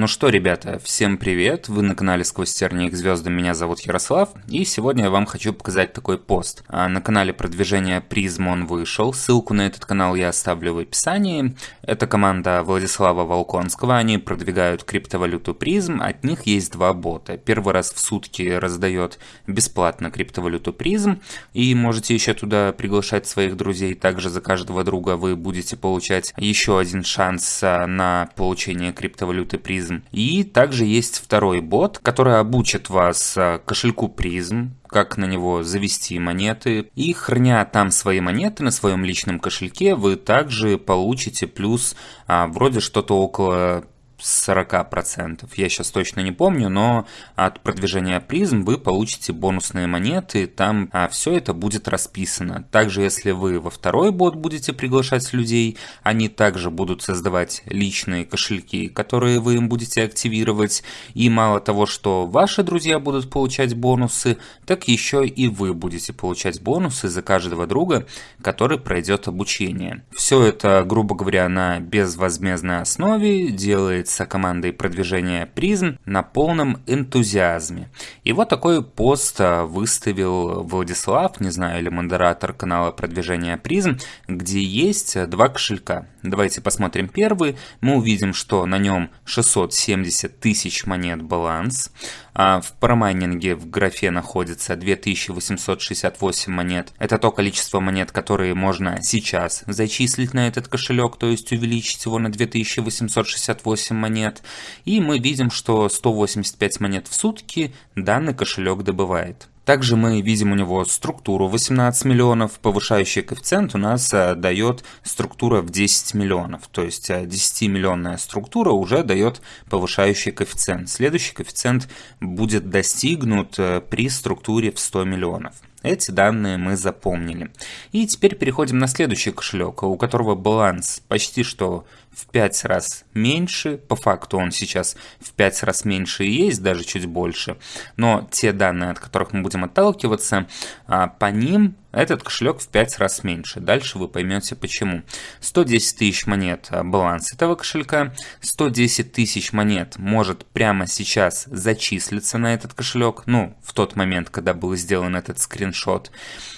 Ну что, ребята, всем привет! Вы на канале Сквозь тернии к звездам, меня зовут Ярослав, и сегодня я вам хочу показать такой пост. А на канале продвижения Призм он вышел, ссылку на этот канал я оставлю в описании. Это команда Владислава Волконского, они продвигают криптовалюту Призм, от них есть два бота. Первый раз в сутки раздает бесплатно криптовалюту Призм, и можете еще туда приглашать своих друзей, также за каждого друга вы будете получать еще один шанс а, на получение криптовалюты Призм призм. И также есть второй бот, который обучит вас а, кошельку призм, как на него завести монеты. И храня там свои монеты на своем личном кошельке, вы также получите плюс а, вроде что-то около 40%. Я сейчас точно не помню, но от продвижения призм вы получите бонусные монеты, там а, все это будет расписано. Также, если вы во второй бот будете приглашать людей, они также будут создавать личные кошельки, которые вы им будете активировать. И мало того, что ваши друзья будут получать бонусы, так еще и вы будете получать бонусы за каждого друга, который пройдет обучение. Все это, грубо говоря, на безвозмездной основе делает делается командой продвижения призм на полном энтузиазме. И вот такой пост а, выставил Владислав, не знаю, или модератор канала продвижения призм, где есть два кошелька. Давайте посмотрим первый. Мы увидим, что на нем 670 тысяч монет баланс. А в промайнинге в графе находится 2868 монет. Это то количество монет, которые можно сейчас зачислить на этот кошелек, то есть увеличить его на 2868 монет. И мы видим, что 185 монет в сутки данный кошелек добывает. Также мы видим у него структуру 18 миллионов, повышающий коэффициент у нас э, дает структура в 10 миллионов, то есть 10-миллионная э, структура уже дает повышающий коэффициент. Следующий коэффициент будет достигнут э, при структуре в 100 миллионов. Эти данные мы запомнили. И теперь переходим на следующий кошелек, у которого баланс почти что в 5 раз меньше. По факту он сейчас в 5 раз меньше и есть, даже чуть больше. Но те данные, от которых мы будем отталкиваться, а, по ним этот кошелек в 5 раз меньше. Дальше вы поймете почему. 110 тысяч монет а, баланс этого кошелька. 110 тысяч монет может прямо сейчас зачислиться на этот кошелек. Ну, в тот момент, когда был сделан этот скриншот.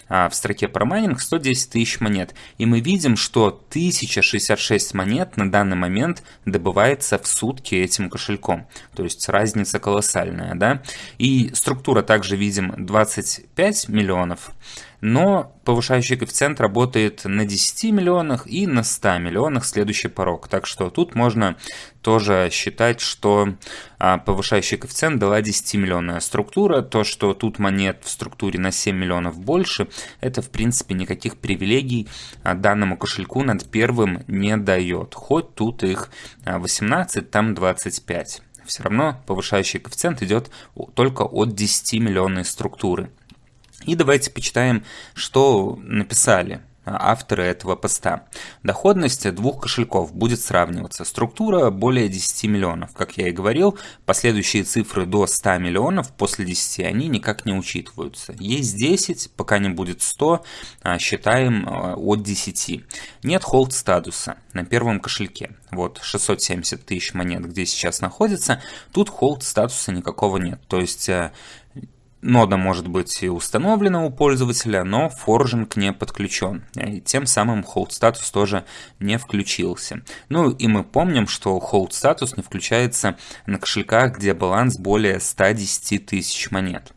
А в строке про майнинг 110 тысяч монет. И мы видим, что 1066 монет на данный момент добывается в сутки этим кошельком. То есть разница колоссальная, да. И структура также видим 25 миллионов но повышающий коэффициент работает на 10 миллионах и на 100 миллионах следующий порог. Так что тут можно тоже считать, что а, повышающий коэффициент дала 10-миллионная структура. То, что тут монет в структуре на 7 миллионов больше, это в принципе никаких привилегий а, данному кошельку над первым не дает. Хоть тут их 18, там 25 все равно повышающий коэффициент идет только от 10 миллионной структуры. И давайте почитаем, что написали авторы этого поста. Доходность двух кошельков будет сравниваться. Структура более 10 миллионов. Как я и говорил, последующие цифры до 100 миллионов после 10 они никак не учитываются. Есть 10, пока не будет 100, а считаем а, от 10. Нет холд статуса на первом кошельке. Вот 670 тысяч монет, где сейчас находится. Тут холд статуса никакого нет. То есть Нода может быть и установлена у пользователя, но форжинг не подключен. И тем самым hold статус тоже не включился. Ну и мы помним, что hold статус не включается на кошельках, где баланс более 110 тысяч монет.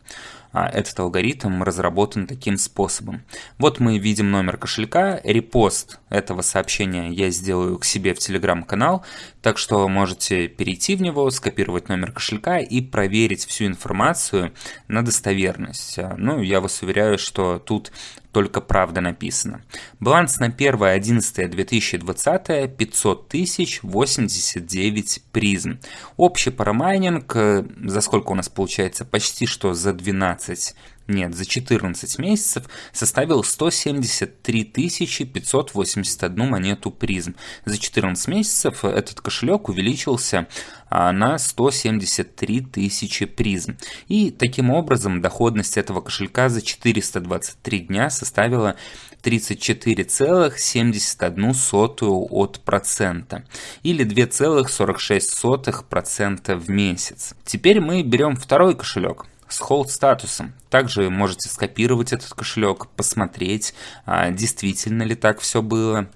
А этот алгоритм разработан таким способом. Вот мы видим номер кошелька, репост этого сообщения я сделаю к себе в телеграм-канал, так что можете перейти в него, скопировать номер кошелька и проверить всю информацию на достоверность. Ну, я вас уверяю, что тут только правда написано. Баланс на 1.11.2020 500 тысяч 89 призм. Общий парамайнинг, э, за сколько у нас получается? Почти что за 12 нет, за 14 месяцев составил 173 581 монету призм. За 14 месяцев этот кошелек увеличился а, на 173 тысячи призм. И таким образом доходность этого кошелька за 423 дня составила 34,71 от процента или 2,46% в месяц. Теперь мы берем второй кошелек с hold статусом. Также можете скопировать этот кошелек, посмотреть, а, действительно ли так все было.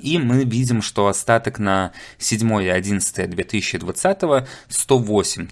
И мы видим, что остаток на 7 и 11 2020 108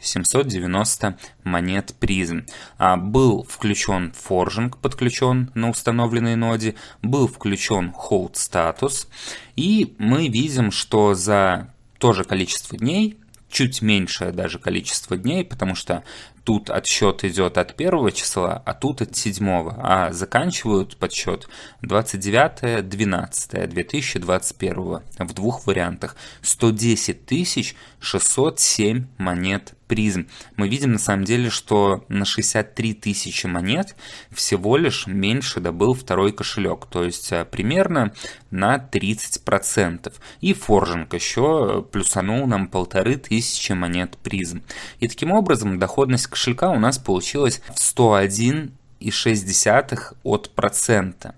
790 монет призм. А, был включен форжинг, подключен на установленной ноде, был включен hold статус. И мы видим, что за то же количество дней чуть меньшее даже количество дней, потому что тут отсчет идет от первого числа, а тут от седьмого, а заканчивают подсчет 29-12-2021 в двух вариантах. 110 607 монет призм. Мы видим на самом деле, что на 63 тысячи монет всего лишь меньше добыл второй кошелек, то есть э, примерно на 30%. И форжинг еще плюсанул нам полторы тысячи монет призм. И таким образом доходность кошелька у нас получилась в 101,6 от процента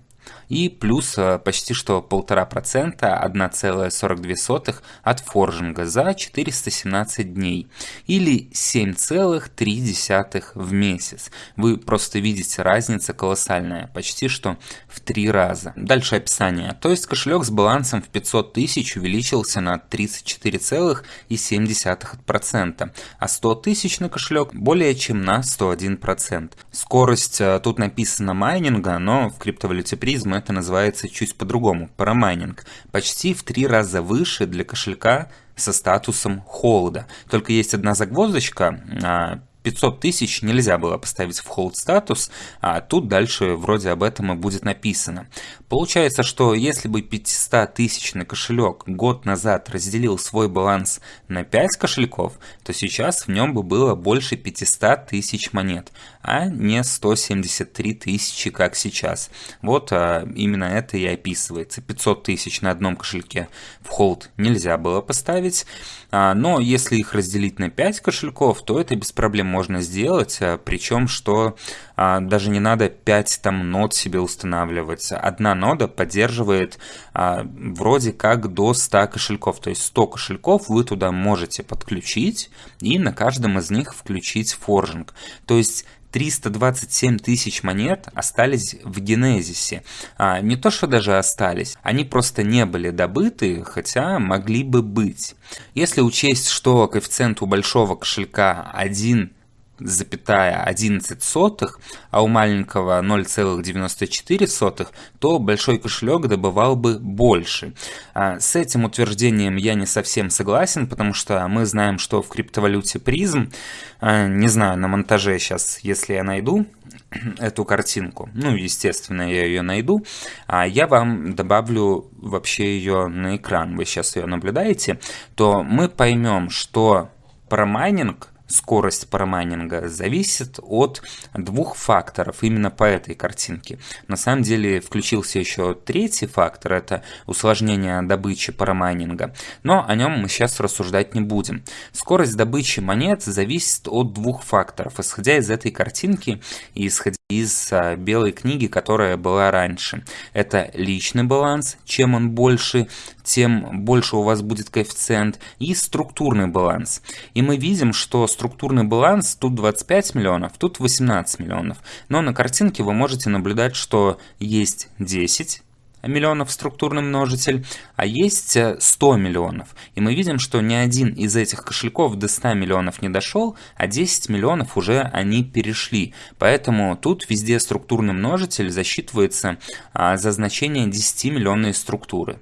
и плюс э, почти что 1,5%, 1,42 от форжинга за 417 дней или 7,3 в месяц. Вы просто видите, разница колоссальная, почти что в три раза. Дальше описание. То есть кошелек с балансом в 500 тысяч увеличился на 34,7%, а 100 тысяч на кошелек более чем на 101%. Скорость э, тут написано майнинга, но в криптовалюте призм это называется чуть по-другому, парамайнинг, почти в три раза выше для кошелька со статусом холода. Только есть одна загвоздочка, а, 500 тысяч нельзя было поставить в hold статус, а тут дальше вроде об этом и будет написано. Получается, что если бы 500 тысячный кошелек год назад разделил свой баланс на 5 кошельков, то сейчас в нем бы было больше 500 тысяч монет, а не 173 тысячи, как сейчас. Вот а, именно это и описывается. 500 тысяч на одном кошельке в hold нельзя было поставить, а, но если их разделить на 5 кошельков, то это без проблем можно сделать, а, причем что а, даже не надо 5 там нод себе устанавливать. Одна нода поддерживает а, вроде как до 100 кошельков, то есть 100 кошельков вы туда можете подключить и на каждом из них включить форжинг. То есть 327 тысяч монет остались в Генезисе. А, не то, что даже остались, они просто не были добыты, хотя могли бы быть. Если учесть, что коэффициент у большого кошелька 1 запятая 11 сотых, а у маленького 0,94 сотых, то большой кошелек добывал бы больше. А, с этим утверждением я не совсем согласен, потому что мы знаем, что в криптовалюте призм, а, не знаю, на монтаже сейчас, если я найду эту картинку, ну, естественно, я ее найду, а я вам добавлю вообще ее на экран, вы сейчас ее наблюдаете, то мы поймем, что промайнинг скорость парамайнинга зависит от двух факторов именно по этой картинке. На самом деле включился еще третий фактор, это усложнение добычи парамайнинга, но о нем мы сейчас рассуждать не будем. Скорость добычи монет зависит от двух факторов, исходя из этой картинки и исходя из а, белой книги, которая была раньше. Это личный баланс, чем он больше, тем больше у вас будет коэффициент, и структурный баланс. И мы видим, что структурный баланс тут 25 миллионов, тут 18 миллионов. Но на картинке вы можете наблюдать, что есть 10 миллионов структурный множитель, а есть 100 миллионов. И мы видим, что ни один из этих кошельков до 100 миллионов не дошел, а 10 миллионов уже они перешли. Поэтому тут везде структурный множитель засчитывается а, за значение 10 миллионной структуры.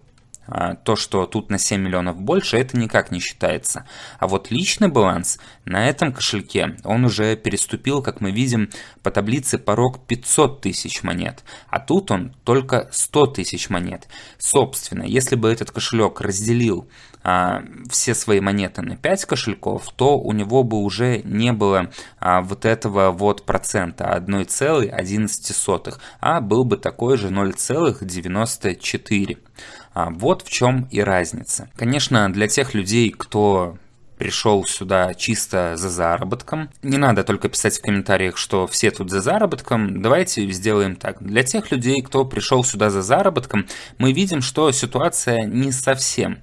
А, то, что тут на 7 миллионов больше, это никак не считается. А вот личный баланс на этом кошельке, он уже переступил, как мы видим, по таблице порог 500 тысяч монет. А тут он только 100 тысяч монет. Собственно, если бы этот кошелек разделил а, все свои монеты на 5 кошельков, то у него бы уже не было а, вот этого вот процента 1,11, а был бы такой же 0,94. А, вот в чем и разница. Конечно, для тех людей, кто пришел сюда чисто за заработком. Не надо только писать в комментариях, что все тут за заработком. Давайте сделаем так. Для тех людей, кто пришел сюда за заработком, мы видим, что ситуация не совсем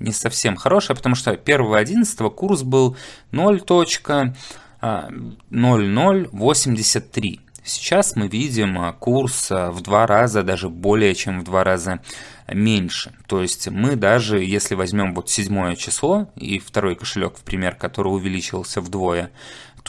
не совсем хорошая, потому что 1.11 курс был 0.0083. Сейчас мы видим а, курс а, в два раза, даже более чем в два раза меньше. То есть мы даже, если возьмем вот седьмое число и второй кошелек, в пример, который увеличился вдвое,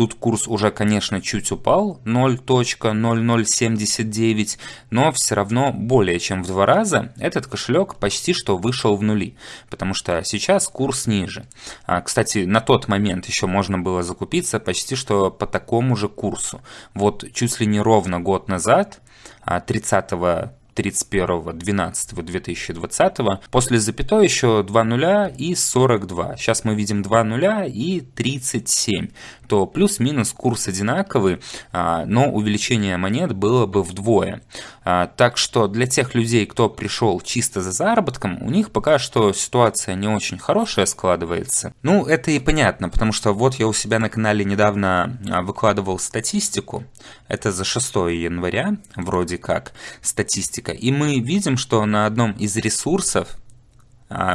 Тут курс уже, конечно, чуть упал, 0.0079, но все равно более чем в два раза этот кошелек почти что вышел в нули, потому что сейчас курс ниже. А, кстати, на тот момент еще можно было закупиться почти что по такому же курсу. Вот чуть ли не ровно год назад, 30 а, 31.12.2020. После запятой еще 2 нуля и 42. Сейчас мы видим 2 нуля и 37. То плюс-минус курс одинаковый, а, но увеличение монет было бы вдвое. А, так что для тех людей, кто пришел чисто за заработком, у них пока что ситуация не очень хорошая складывается. Ну, это и понятно, потому что вот я у себя на канале недавно а, выкладывал статистику. Это за 6 января, вроде как, статистика. И мы видим, что на одном из ресурсов,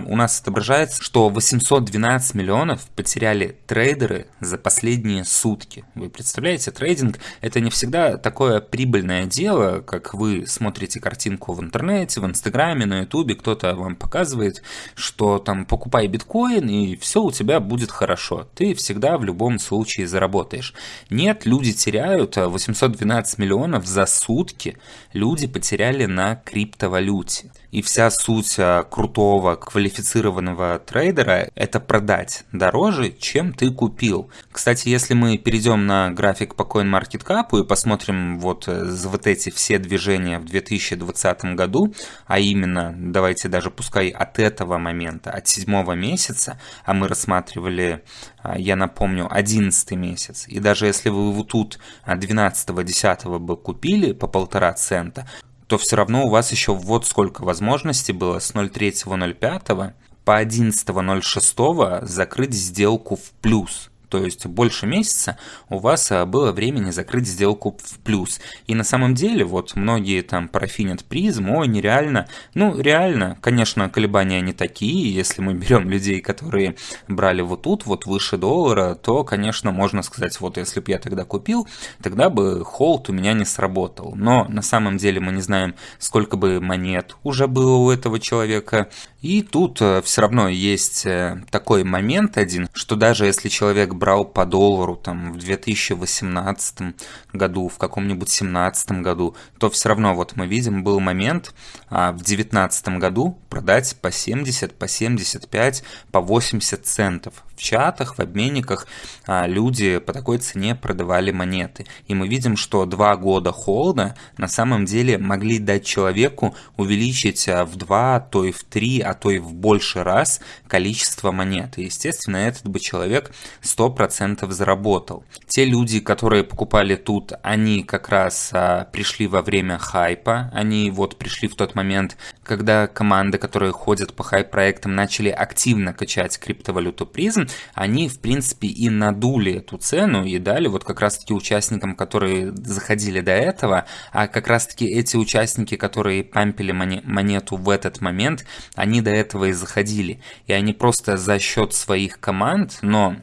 у нас отображается, что 812 миллионов потеряли трейдеры за последние сутки. Вы представляете, трейдинг это не всегда такое прибыльное дело, как вы смотрите картинку в интернете, в инстаграме, на ютубе, кто-то вам показывает, что там покупай биткоин и все у тебя будет хорошо. Ты всегда в любом случае заработаешь. Нет, люди теряют 812 миллионов за сутки, люди потеряли на криптовалюте. И вся суть а, крутого квалифицированного трейдера – это продать дороже, чем ты купил. Кстати, если мы перейдем на график по CoinMarketCap и посмотрим вот, э, вот эти все движения в 2020 году, а именно, давайте даже пускай от этого момента, от седьмого месяца, а мы рассматривали, а, я напомню, 11 месяц, и даже если вы вот тут 12-10 бы купили по полтора цента, то все равно у вас еще вот сколько возможностей было с 0.3.05 по 11.06 закрыть сделку в плюс то есть больше месяца у вас а, было времени закрыть сделку в плюс. И на самом деле, вот многие там парафинят призм, ой, нереально. Ну, реально, конечно, колебания не такие. Если мы берем людей, которые брали вот тут, вот выше доллара, то, конечно, можно сказать, вот если бы я тогда купил, тогда бы холд у меня не сработал. Но на самом деле мы не знаем, сколько бы монет уже было у этого человека. И тут э, все равно есть э, такой момент один, что даже если человек брал по доллару там в 2018 году, в каком-нибудь 2017 году, то все равно вот мы видим был момент а, в 2019 году продать по 70, по 75, по 80 центов в чатах, в обменниках а, люди по такой цене продавали монеты. И мы видим, что два года холода на самом деле могли дать человеку увеличить а, в два, то и в три, а то и в больше раз количество монет. И, естественно, этот бы человек 100% заработал. Те люди, которые покупали тут, они как раз а, пришли во время хайпа, они вот пришли в тот момент, когда команды, которые ходят по хайп-проектам, начали активно качать криптовалюту призм, они, в принципе, и надули эту цену и дали вот как раз-таки участникам, которые заходили до этого, а как раз-таки эти участники, которые пампили монету в этот момент, они до этого и заходили. И они просто за счет своих команд, но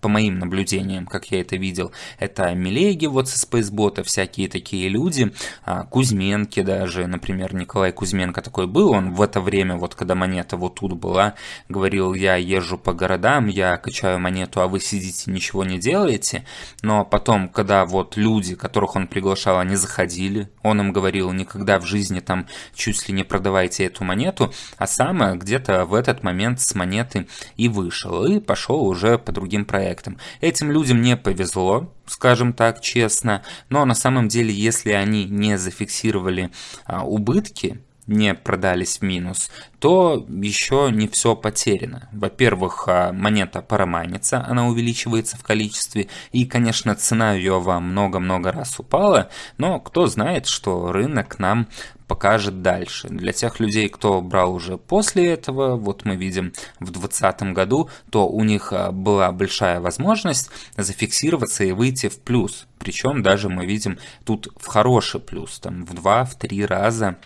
по моим наблюдениям, как я это видел, это Милеги вот со Спейсбота, всякие такие люди, а, Кузьменки даже, например, Николай Кузьменко такой был, он в это время, вот когда монета вот тут была, говорил, я езжу по городам, я качаю монету, а вы сидите, ничего не делаете, но потом, когда вот люди, которых он приглашал, они заходили, он им говорил, никогда в жизни там чуть ли не продавайте эту монету, а сам где-то в этот момент с монеты и вышел, и пошел уже по другим проектам проектом. Этим людям не повезло, скажем так честно, но на самом деле, если они не зафиксировали а, убытки, не продались в минус, то еще не все потеряно. Во-первых, а, монета парамайнится, она увеличивается в количестве, и, конечно, цена ее во много-много раз упала, но кто знает, что рынок нам покажет дальше. Для тех людей, кто брал уже после этого, вот мы видим в 2020 году, то у них а, была большая возможность зафиксироваться и выйти в плюс. Причем даже мы видим тут в хороший плюс, там в 2-3 раза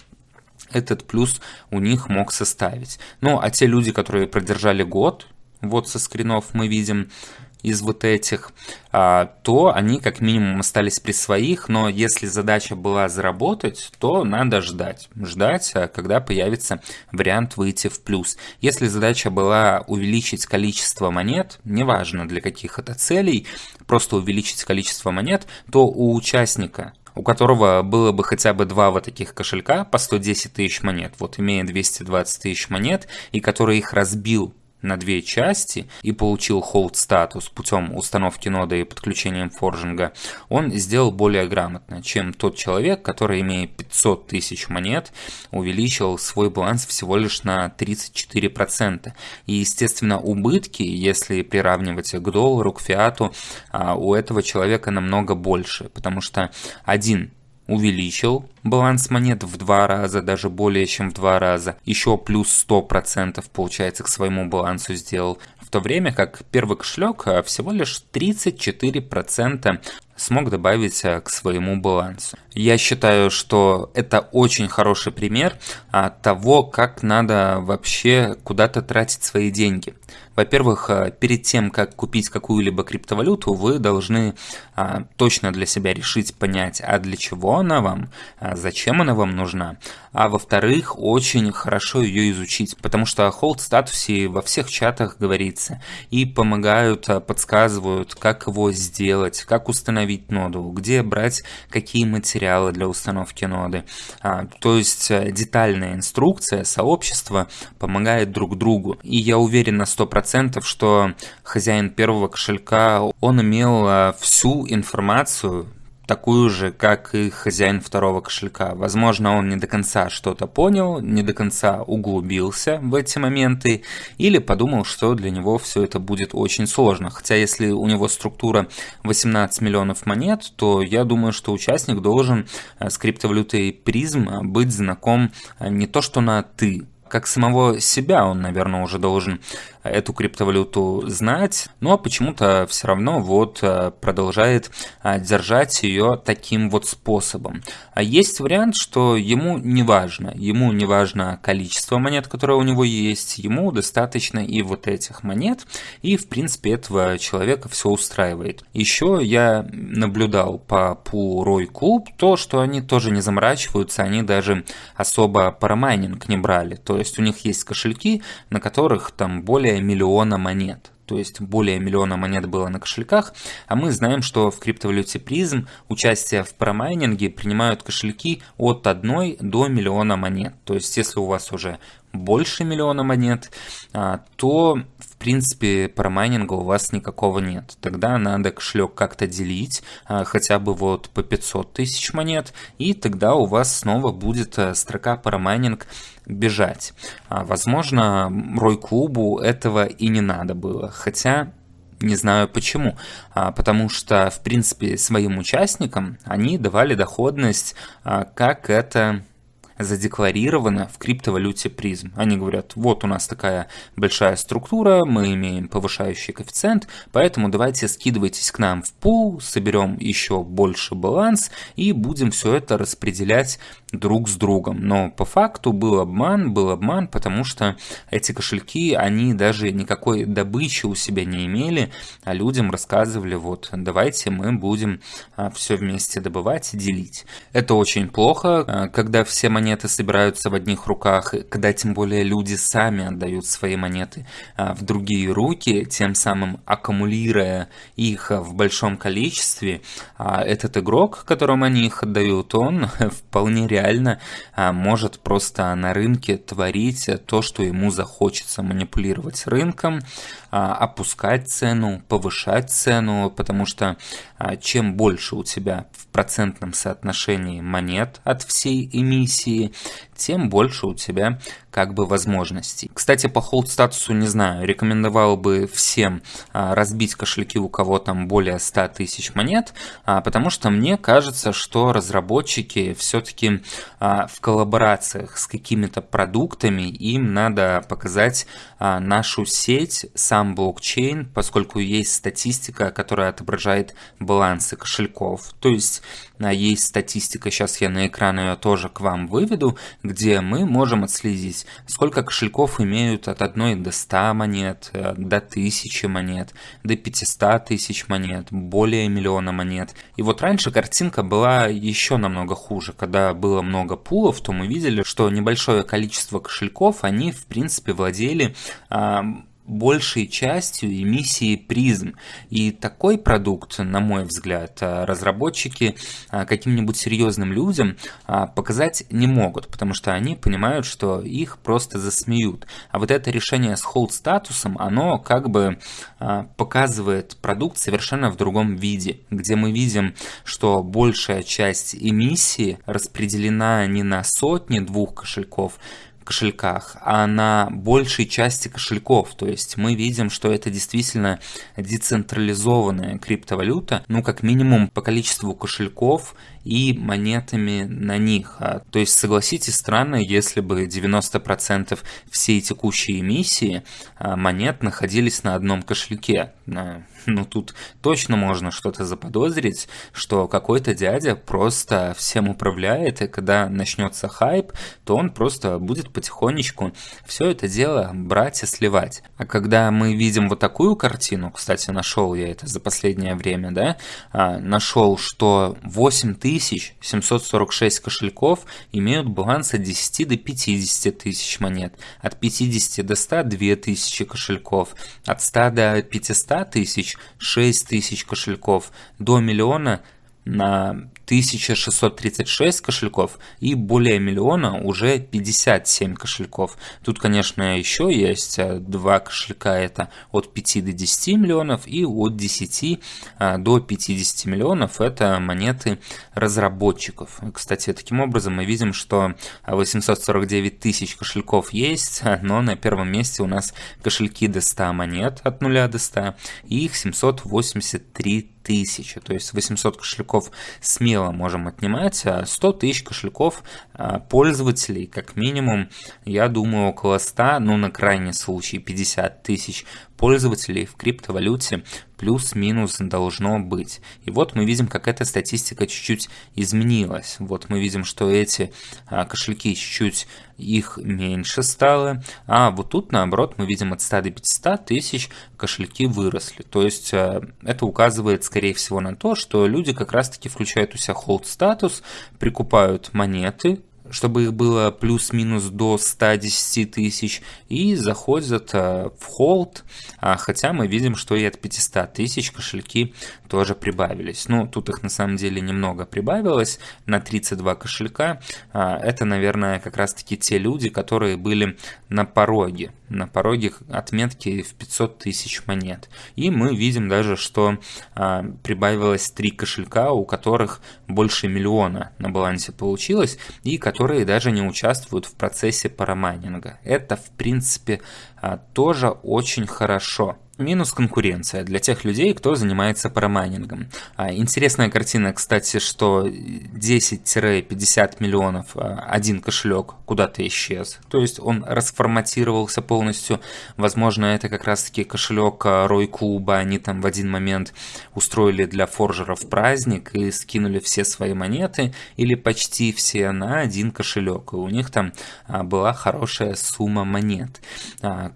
этот плюс у них мог составить. Ну, а те люди, которые продержали год, вот со скринов мы видим из вот этих, а, то они как минимум остались при своих, но если задача была заработать, то надо ждать. Ждать, а, когда появится вариант выйти в плюс. Если задача была увеличить количество монет, неважно для каких это целей, просто увеличить количество монет, то у участника у которого было бы хотя бы два вот таких кошелька по 110 тысяч монет, вот имея 220 тысяч монет, и который их разбил на две части и получил hold статус путем установки ноды и подключением форжинга, он сделал более грамотно, чем тот человек, который, имея 500 тысяч монет, увеличил свой баланс всего лишь на 34%. И, естественно, убытки, если приравнивать к доллару, к фиату, а, у этого человека намного больше, потому что один увеличил баланс монет в два раза, даже более чем в два раза, еще плюс 100% получается к своему балансу сделал, в то время как первый кошелек а, всего лишь 34% смог добавить а, к своему балансу. Я считаю, что это очень хороший пример а, того, как надо вообще куда-то тратить свои деньги. Во-первых, а, перед тем, как купить какую-либо криптовалюту, вы должны точно для себя решить, понять, а для чего она вам, зачем она вам нужна. А во-вторых, очень хорошо ее изучить, потому что о холд статусе во всех чатах говорится и помогают, подсказывают, как его сделать, как установить ноду, где брать какие материалы для установки ноды. А, то есть э, детальная инструкция сообщества помогает друг другу. И я уверен на 100%, что хозяин первого кошелька, он имел э, всю информацию, такую же, как и хозяин второго кошелька. Возможно, он не до конца что-то понял, не до конца углубился в эти моменты, или подумал, что для него все это будет очень сложно. Хотя, если у него структура 18 миллионов монет, то я думаю, что участник должен э, с криптовалютой призм быть знаком э, не то что на «ты», как самого себя он, наверное, уже должен эту криптовалюту знать, но почему-то все равно вот э, продолжает э, держать ее таким вот способом. А есть вариант, что ему не важно, ему не важно количество монет, которое у него есть, ему достаточно и вот этих монет, и в принципе этого человека все устраивает. Еще я наблюдал по пулу Рой Клуб то, что они тоже не заморачиваются, они даже особо парамайнинг не брали, то есть у них есть кошельки, на которых там более более миллиона монет. То есть более миллиона монет было на кошельках, а мы знаем, что в криптовалюте призм участие в промайнинге принимают кошельки от 1 до миллиона монет. То есть если у вас уже больше миллиона монет, а, то в принципе промайнинга у вас никакого нет. Тогда надо кошелек как-то делить, а, хотя бы вот по 500 тысяч монет, и тогда у вас снова будет э, строка промайнинг бежать. А, возможно, Рой Клубу этого и не надо было, хотя не знаю почему. Потому что, в принципе, своим участникам они давали доходность, как это задекларировано в криптовалюте призм. Они говорят, вот у нас такая большая структура, мы имеем повышающий коэффициент, поэтому давайте скидывайтесь к нам в пул, соберем еще больше баланс и будем все это распределять друг с другом. Но по факту был обман, был обман, потому что эти кошельки, они даже никакой добычи у себя не имели, а людям рассказывали, вот, давайте мы будем а, все вместе добывать и делить. Это очень плохо, а, когда все монеты собираются в одних руках, когда тем более люди сами отдают свои монеты а, в другие руки, тем самым аккумулируя их в большом количестве. Этот игрок, которому они их отдают, он вполне реально а, может просто на рынке творить то, что ему захочется, манипулировать рынком, а, опускать цену, повышать цену, потому что а, чем больше у тебя в процентном соотношении монет от всей эмиссии, тем больше у тебя как бы возможностей. Кстати, по холд статусу не знаю, рекомендовал бы всем а, разбить кошельки, у кого там более 100 тысяч монет, а, потому что мне кажется, что разработчики все-таки а, в коллаборациях с какими-то продуктами им надо показать нашу сеть, сам блокчейн, поскольку есть статистика, которая отображает балансы кошельков. То есть есть статистика, сейчас я на экран ее тоже к вам выведу, где мы можем отследить есть сколько кошельков имеют от 1 до 100 монет, э, до 1000 монет, до 500 тысяч монет, более миллиона монет. И вот раньше картинка была еще намного хуже. Когда было много пулов, то мы видели, что небольшое количество кошельков, они в принципе владели большей частью эмиссии призм. И такой продукт, на мой взгляд, а, разработчики а, каким-нибудь серьезным людям а, показать не могут, потому что они понимают, что их просто засмеют. А вот это решение с hold статусом, оно как бы показывает продукт совершенно в другом виде, где мы видим, что большая часть эмиссии распределена не на сотни двух кошельков, кошельках, а на большей части кошельков. То есть мы видим, что это действительно децентрализованная криптовалюта, ну как минимум по количеству кошельков и монетами на них. А, то есть согласитесь, странно, если бы 90% всей текущей эмиссии а, монет находились на одном кошельке. Ну тут точно можно что-то заподозрить, что какой-то дядя просто всем управляет, и когда начнется хайп, то он просто будет потихонечку все это дело брать и сливать. А когда мы видим вот такую картину, кстати, нашел я это за последнее время, да, а, нашел, что 8746 кошельков имеют баланс от 10 до 50 тысяч монет, от 50 до 100 2000 кошельков, от 100 до 500 тысяч 6 тысяч кошельков, до миллиона на 1636 кошельков и более миллиона уже 57 кошельков. Тут, конечно, еще есть э, два кошелька, это от 5 до 10 миллионов и от 10 э, до 50 миллионов это монеты разработчиков. Кстати, таким образом мы видим, что 849 тысяч кошельков есть, но на первом месте у нас кошельки до 100 монет от 0 до 100 и их 783 тысячи, то есть 800 кошельков смело можем отнимать, а 100 тысяч кошельков а, пользователей, как минимум, я думаю, около 100, ну на крайний случай 50 тысяч пользователей в криптовалюте плюс-минус должно быть. И вот мы видим, как эта статистика чуть-чуть изменилась. Вот мы видим, что эти а, кошельки чуть-чуть их меньше стало, а вот тут наоборот мы видим от 100 до 500 тысяч кошельки выросли. То есть а, это указывает скорее всего на то, что люди как раз-таки включают у себя hold статус, прикупают монеты, чтобы их было плюс-минус до 110 тысяч, и заходят э, в холд, а, хотя мы видим, что и от 500 тысяч кошельки тоже прибавились. Ну, тут их на самом деле немного прибавилось, на 32 кошелька. А, это, наверное, как раз-таки те люди, которые были на пороге, на пороге отметки в 500 тысяч монет. И мы видим даже, что а, прибавилось 3 кошелька, у которых больше миллиона на балансе получилось, и которые даже не участвуют в процессе парамайнинга. Это, в принципе, а, тоже очень хорошо. Минус конкуренция для тех людей, кто занимается парамайнингом. А, интересная картина, кстати, что 10-50 миллионов а, один кошелек куда-то исчез. То есть он расформатировался полностью. Возможно, это как раз-таки кошелек Рой Клуба. Они там в один момент устроили для форжеров праздник и скинули все свои монеты или почти все на один кошелек. И у них там а, была хорошая сумма монет.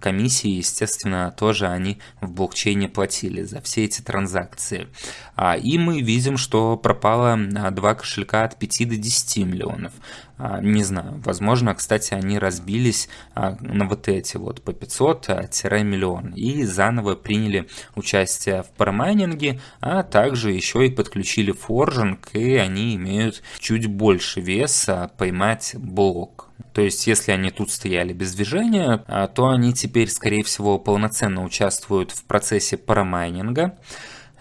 Комиссии, естественно, тоже они в блокчейне платили за все эти транзакции. А, и мы видим, что пропало а, два кошелька от 5 до 10 миллионов. А, не знаю, возможно, кстати, они разбились на вот эти вот по 500-миллион и заново приняли участие в парамайнинге, а также еще и подключили форжинг, и они имеют чуть больше веса поймать блок. То есть, если они тут стояли без движения, то они теперь, скорее всего, полноценно участвуют в процессе парамайнинга.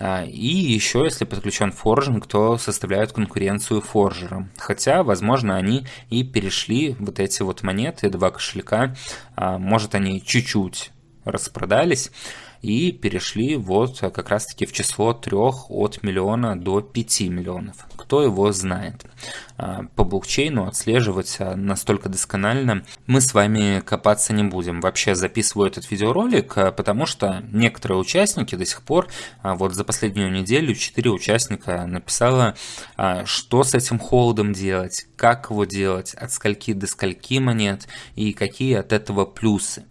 А, и еще, если подключен форжинг, то составляют конкуренцию форжерам. Хотя, возможно, они и перешли вот эти вот монеты, два кошелька, а, может они чуть-чуть распродались, и перешли вот как раз-таки в число трех от миллиона до 5 миллионов. Кто его знает. А, по блокчейну отслеживать а, настолько досконально мы с вами копаться не будем. Вообще записываю этот видеоролик, а, потому что некоторые участники до сих пор, вот за последнюю неделю 4 участника написала, что с этим холодом делать, как его делать, от скольки до скольки монет и какие от этого плюсы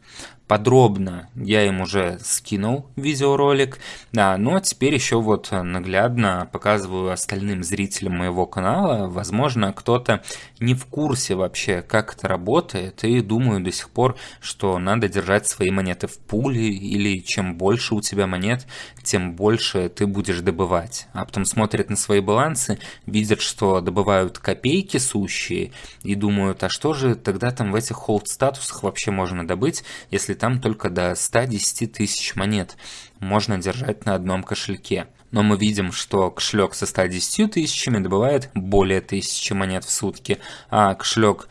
подробно я им уже скинул видеоролик, да, но теперь еще вот наглядно показываю остальным зрителям моего канала, возможно кто-то не в курсе вообще как это работает и думаю до сих пор, что надо держать свои монеты в пуле или чем больше у тебя монет, тем больше ты будешь добывать, а потом смотрят на свои балансы, видят, что добывают копейки сущие и думают, а что же тогда там в этих холд статусах вообще можно добыть, если там только до 110 тысяч монет можно держать на одном кошельке. Но мы видим, что кошелек со 110 тысячами добывает более 1000 монет в сутки, а кошелек,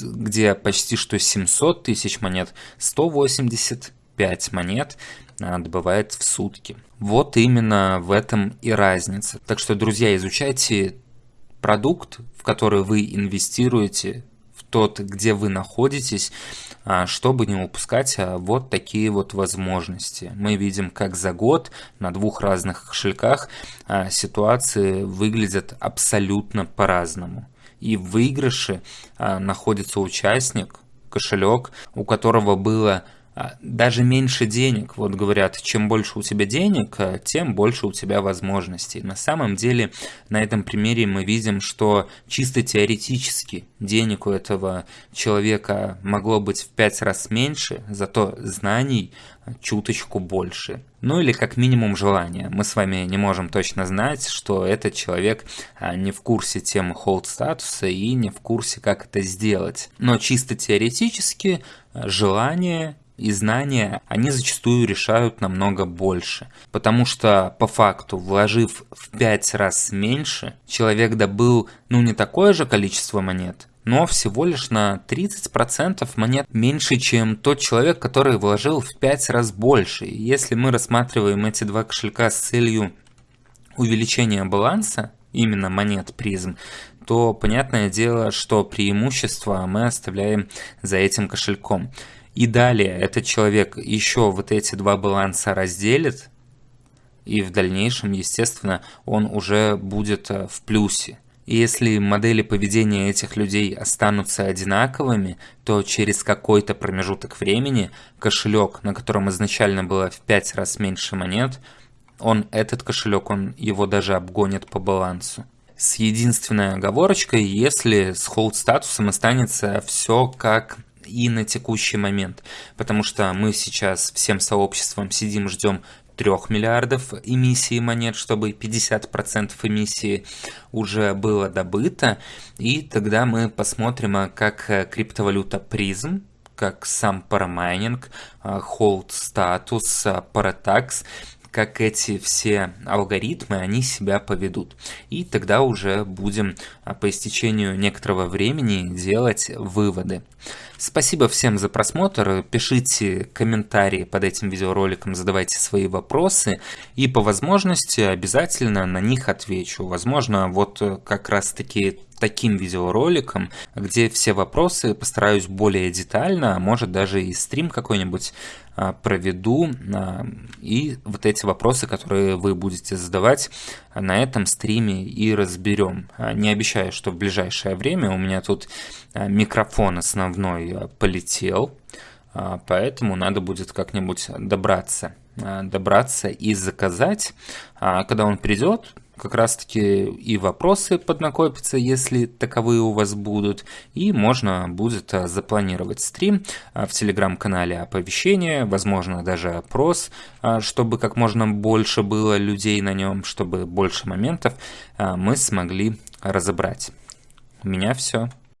где почти что 700 тысяч монет, 185 монет а, добывает в сутки. Вот именно в этом и разница. Так что, друзья, изучайте продукт, в который вы инвестируете, в тот, где вы находитесь, чтобы не упускать а, вот такие вот возможности. Мы видим, как за год на двух разных кошельках а, ситуации выглядят абсолютно по-разному. И в выигрыше находится участник, кошелек, у которого было а, даже меньше денег. Вот говорят, чем больше у тебя денег, а, тем больше у тебя возможностей. На самом деле, на этом примере мы видим, что чисто теоретически денег у этого человека могло быть в пять раз меньше, зато знаний чуточку больше. Ну или как минимум желание. Мы с вами не можем точно знать, что этот человек а, не в курсе темы холд статуса и не в курсе, как это сделать. Но чисто теоретически желание и знания, они зачастую решают намного больше. Потому что по факту, вложив в 5 раз меньше, человек добыл ну не такое же количество монет, но всего лишь на 30% монет меньше, чем тот человек, который вложил в 5 раз больше. И если мы рассматриваем эти два кошелька с целью увеличения баланса, именно монет призм, то понятное дело, что преимущество мы оставляем за этим кошельком. И далее этот человек еще вот эти два баланса разделит, и в дальнейшем, естественно, он уже будет э, в плюсе. И если модели поведения этих людей останутся одинаковыми, то через какой-то промежуток времени кошелек, на котором изначально было в 5 раз меньше монет, он этот кошелек, он его даже обгонит по балансу. С единственной оговорочкой, если с холд статусом останется все как и на текущий момент, потому что мы сейчас всем сообществом сидим, ждем 3 миллиардов эмиссии монет, чтобы 50% эмиссии уже было добыто, и тогда мы посмотрим, а как э, криптовалюта призм, как сам парамайнинг, hold статус, паратакс как эти все алгоритмы, они себя поведут. И тогда уже будем а, по истечению некоторого времени делать выводы. Спасибо всем за просмотр, пишите комментарии под этим видеороликом, задавайте свои вопросы, и по возможности обязательно на них отвечу. Возможно, вот как раз таки таким видеороликом, где все вопросы постараюсь более детально, а может даже и стрим какой-нибудь а, проведу, а, и вот эти вопросы, которые вы будете задавать на этом стриме и разберем. Не обещаю, что в ближайшее время у меня тут микрофон основной полетел, поэтому надо будет как-нибудь добраться добраться и заказать. Когда он придет, как раз таки и вопросы поднакопятся, если таковые у вас будут, и можно будет а, запланировать стрим а, в телеграм-канале оповещения, возможно даже опрос, а, чтобы как можно больше было людей на нем, чтобы больше моментов мы смогли разобрать. У меня все.